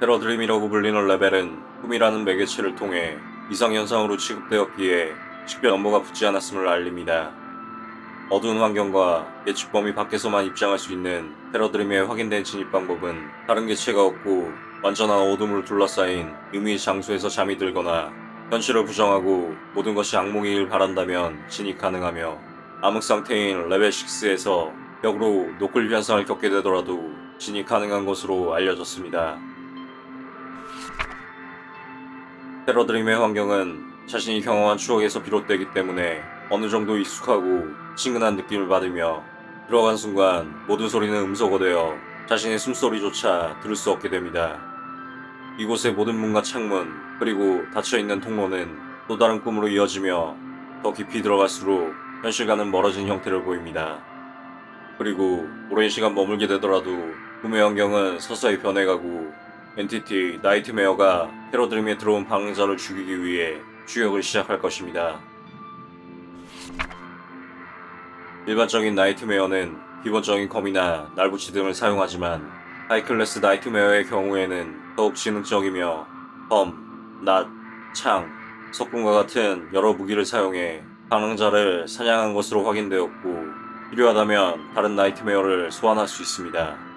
테러드림이라고 불리는 레벨은 꿈이라는 매개체를 통해 이상현상으로 취급되었기에 식별 넘버가 붙지 않았음을 알립니다. 어두운 환경과 예측 범위 밖에서만 입장할 수 있는 테러드림의 확인된 진입 방법은 다른 개체가 없고 완전한 어둠으로 둘러싸인 임의 장소에서 잠이 들거나 현실을 부정하고 모든 것이 악몽이길 바란다면 진입 가능하며 암흑 상태인 레벨 6에서 역으로 노클 현상을 겪게 되더라도 진입 가능한 것으로 알려졌습니다. 테러드림의 환경은 자신이 경험한 추억에서 비롯되기 때문에 어느 정도 익숙하고 친근한 느낌을 받으며 들어간 순간 모든 소리는 음소거 되어 자신의 숨소리조차 들을 수 없게 됩니다. 이곳의 모든 문과 창문 그리고 닫혀있는 통로는 또 다른 꿈으로 이어지며 더 깊이 들어갈수록 현실과는 멀어진 형태를 보입니다. 그리고 오랜 시간 머물게 되더라도 꿈의 환경은 서서히 변해가고 엔티티 나이트메어가 테러드림에 들어온 방랑자를 죽이기 위해 추격을 시작할 것입니다. 일반적인 Nightmare는 기본적인 검이나 날붙이 등을 사용하지만 high-class Nightmare의 경우에는 더욱 지능적이며 검, 낫, 창, 석궁과 같은 여러 무기를 사용해 방랑자를 사냥한 것으로 확인되었고 필요하다면 다른 Nightmare를 소환할 수 있습니다.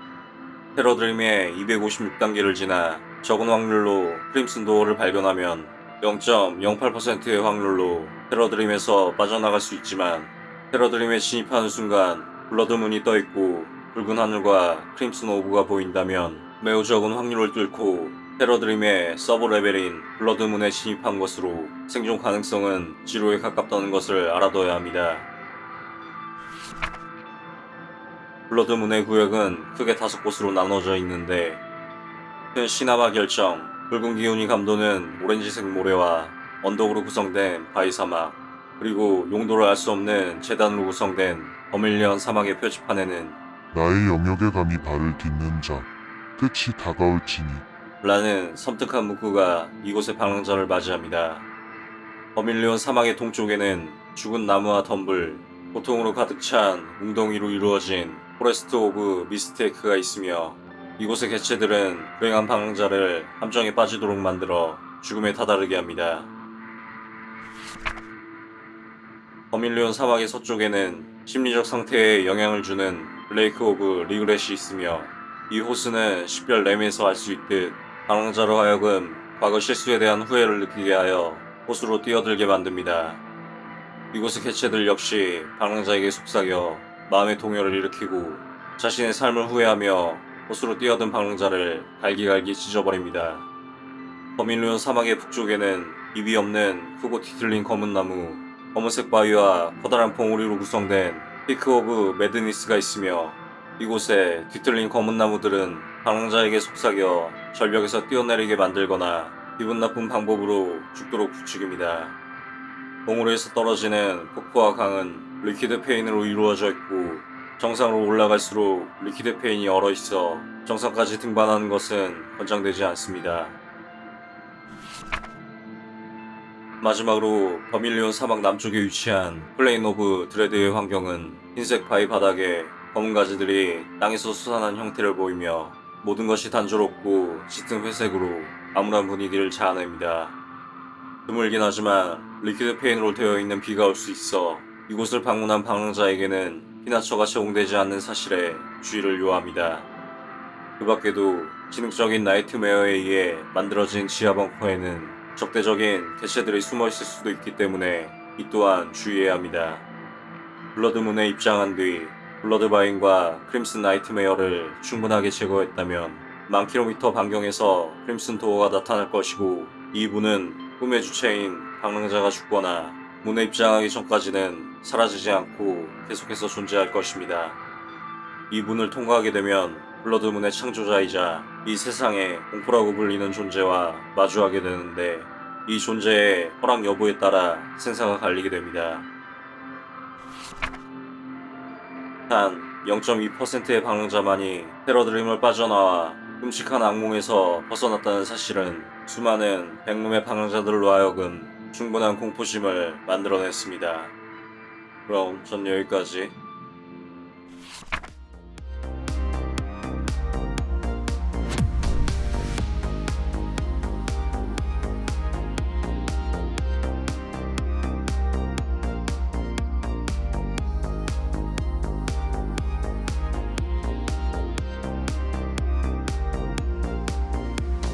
테러드림의 256단계를 지나 적은 확률로 Crimson Door를 발견하면 0.08%의 확률로 테러드림에서 빠져나갈 수 있지만 테러드림에 진입하는 순간 Blood Moon이 떠있고 붉은 하늘과 Crimson Orb가 보인다면 매우 적은 확률을 뚫고 테러드림의 서브 레벨인 블러드문에 진입한 것으로 생존 가능성은 제로에 가깝다는 것을 알아둬야 합니다. Blood Moon의 구역은 크게 다섯 곳으로 나눠져 있는데 큰 cinnabar 결정, 붉은 기운이 감도는 오렌지색 모래와 언덕으로 구성된 바위 사막 그리고 용도를 알 수 없는 제단으로 구성된 Vermilion 사막의 표지판에는 나의 영역에 감히 발을 딛는 자, 끝이 다가올지니 라는 섬뜩한 문구가 이곳의 방랑자를 맞이합니다. Vermilion 사막의 동쪽에는 죽은 나무와 덤불, 고통으로 가득 찬 웅덩이로 이루어진 Forest of Mistake가 있으며 이곳의 개체들은 불행한 방랑자를 함정에 빠지도록 만들어 죽음에 다다르게 합니다. Vermilion 사막의 서쪽에는 심리적 상태에 영향을 주는 Lake of Regret이 있으며 이 호수는 식별 name에서 알 수 있듯 방랑자로 하여금 과거 실수에 대한 후회를 느끼게 하여 호수로 뛰어들게 만듭니다. 이곳의 개체들 역시 방랑자에게 속삭여 마음의 동요를 일으키고 자신의 삶을 후회하며 호수로 뛰어든 방랑자를 갈기갈기 찢어버립니다. Vermilion 사막의 북쪽에는 잎이 없는 크고 뒤틀린 검은 나무, 검은색 바위와 커다란 봉우리로 구성된 Peak of Madness가 있으며 이곳에 뒤틀린 검은 나무들은 방랑자에게 속삭여 절벽에서 뛰어내리게 만들거나 기분 나쁜 방법으로 죽도록 부추깁니다. 봉우리에서 떨어지는 폭포와 강은 Liquid Pain으로 이루어져 있고 정상으로 올라갈수록 Liquid Pain이 얼어있어 정상까지 등반하는 것은 권장되지 않습니다. 마지막으로 Vermilion 사막 남쪽에 위치한 Plain of Dread의 환경은 흰색 바위 바닥에 검은 가지들이 땅에서 솟아난 형태를 보이며 모든 것이 단조롭고 짙은 회색으로 암울한 분위기를 자아냅니다. 드물긴 하지만 Liquid Pain으로 되어 있는 비가 올 수 있어 이곳을 방문한 방랑자에게는 피난처가 제공되지 않는 사실에 주의를 요합니다. 그 밖에도 지능적인 Nightmare에 의해 만들어진 지하 벙커에는 적대적인 개체들이 숨어 있을 수도 있기 때문에 이 또한 주의해야 합니다. Blood Moon에 입장한 뒤 Blood Vine과 Crimson Nightmare를 충분하게 제거했다면 만 킬로미터 반경에서 Crimson Door가 나타날 것이고 이 문은 꿈의 주체인 방랑자가 죽거나 문에 입장하기 전까지는 사라지지 않고 계속해서 존재할 것입니다. 이 문을 통과하게 되면 Blood Moon의 창조자이자 이 세상의 공포라고 불리는 존재와 마주하게 되는데 이 존재의 허락 여부에 따라 생사가 갈리게 됩니다. 단 0.2%의 방랑자만이 테러 드림을 빠져나와 끔찍한 악몽에서 벗어났다는 사실은 수많은 백룸의 방랑자들로 하여금 충분한 공포심을 만들어냈습니다. 그럼 전 여기까지